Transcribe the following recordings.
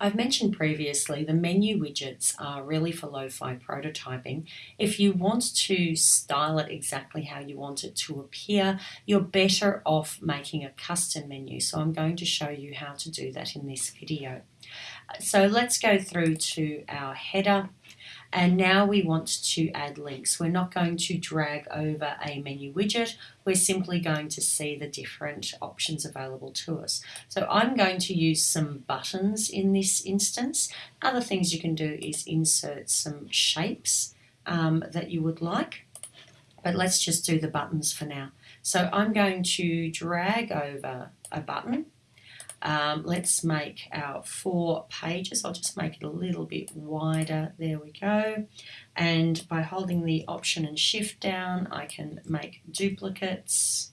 I've mentioned previously the menu widgets are really for lo-fi prototyping. If you want to style it exactly how you want it to appear, you're better off making a custom menu. So I'm going to show you how to do that in this video. So let's go through to our header and now we want to add links. We're not going to drag over a menu widget. We're simply going to see the different options available to us. So I'm going to use some buttons in this instance. Other things you can do is insert some shapes um, that you would like. But let's just do the buttons for now. So I'm going to drag over a button um, let's make our four pages. I'll just make it a little bit wider. There we go. And by holding the Option and Shift down, I can make duplicates.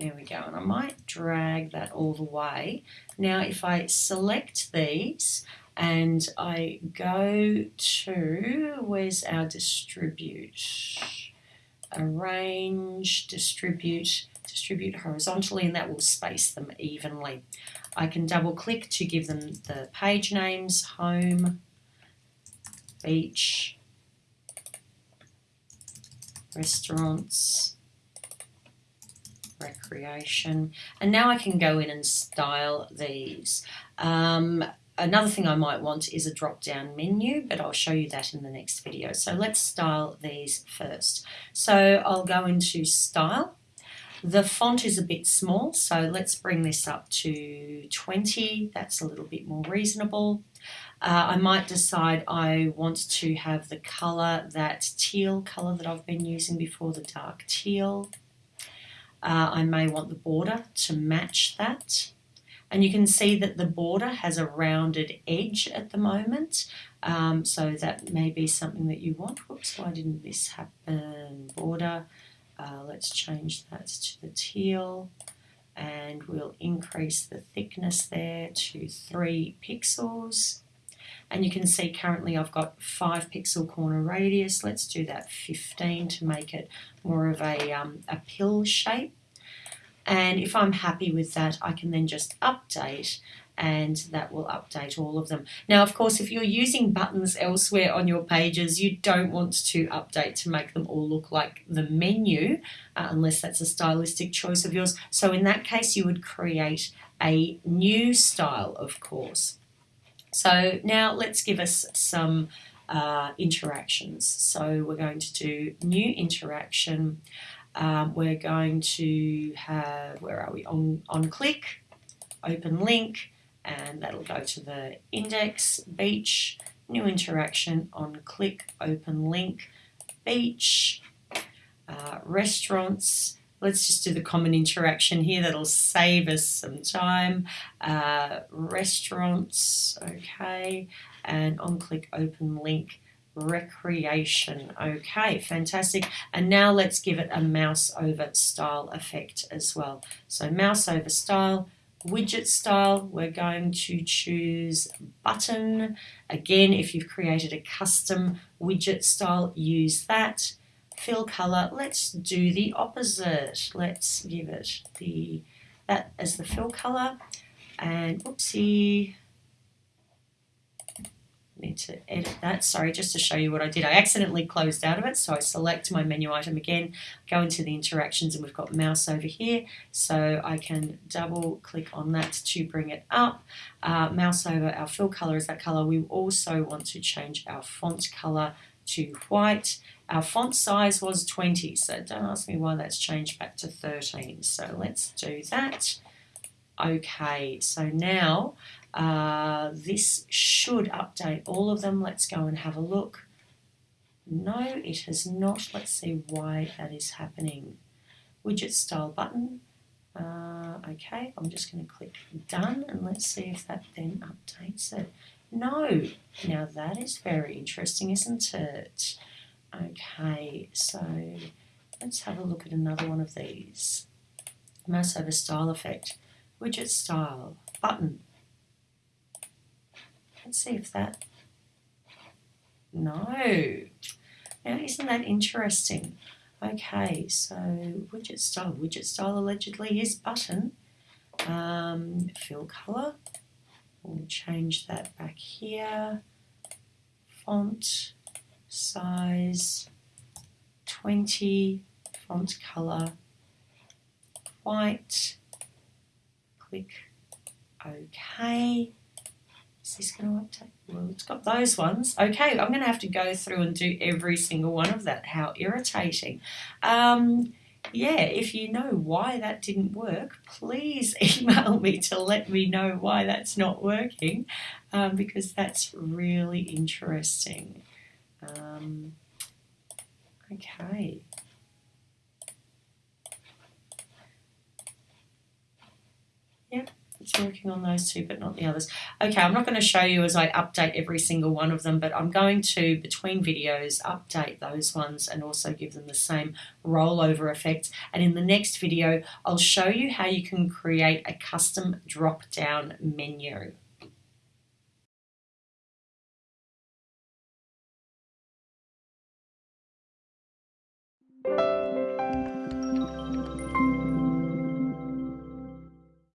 There we go. And I might drag that all the way. Now, if I select these and I go to, where's our distribute? Arrange, distribute distribute horizontally and that will space them evenly. I can double click to give them the page names, home, beach, restaurants, recreation. And now I can go in and style these. Um, another thing I might want is a drop down menu, but I'll show you that in the next video. So let's style these first. So I'll go into style the font is a bit small, so let's bring this up to 20. That's a little bit more reasonable. Uh, I might decide I want to have the colour, that teal colour that I've been using before, the dark teal. Uh, I may want the border to match that. And you can see that the border has a rounded edge at the moment. Um, so that may be something that you want. Whoops, why didn't this happen? Border. Uh, let's change that to the teal and we'll increase the thickness there to 3 pixels. And you can see currently I've got 5 pixel corner radius. Let's do that 15 to make it more of a, um, a pill shape. And if I'm happy with that, I can then just update and that will update all of them. Now, of course, if you're using buttons elsewhere on your pages, you don't want to update to make them all look like the menu, uh, unless that's a stylistic choice of yours. So in that case, you would create a new style, of course. So now let's give us some uh, interactions. So we're going to do new interaction. Um, we're going to have, where are we, on, on click, open link, and that'll go to the index, beach, new interaction on click, open link, beach, uh, restaurants. Let's just do the common interaction here. That'll save us some time. Uh, restaurants, okay. And on click, open link, recreation. Okay, fantastic. And now let's give it a mouse over style effect as well. So mouse over style, widget style, we're going to choose button. Again, if you've created a custom widget style, use that. Fill color, let's do the opposite. Let's give it the that as the fill color. And oopsie, need to edit that. Sorry, just to show you what I did. I accidentally closed out of it, so I select my menu item again, go into the interactions, and we've got mouse over here, so I can double click on that to bring it up. Uh, mouse over our fill color is that color. We also want to change our font color to white. Our font size was 20, so don't ask me why that's changed back to 13. So let's do that. Okay, so now uh, this should update all of them. Let's go and have a look. No, it has not. Let's see why that is happening. Widget style button. Uh, okay, I'm just going to click done and let's see if that then updates it. No, now that is very interesting, isn't it? Okay, so let's have a look at another one of these. Mouse over style effect. Widget style, button, Let's see if that, no. Now isn't that interesting? Okay, so widget style, widget style allegedly is button. Um, fill color. We'll change that back here. Font size 20. Font color white. Click OK. Is this going to update? Well, it's got those ones. Okay, I'm going to have to go through and do every single one of that. How irritating. Um, yeah, if you know why that didn't work, please email me to let me know why that's not working um, because that's really interesting. Um, okay. It's working on those two, but not the others. Okay, I'm not going to show you as I update every single one of them, but I'm going to, between videos, update those ones and also give them the same rollover effect. And in the next video, I'll show you how you can create a custom drop-down menu.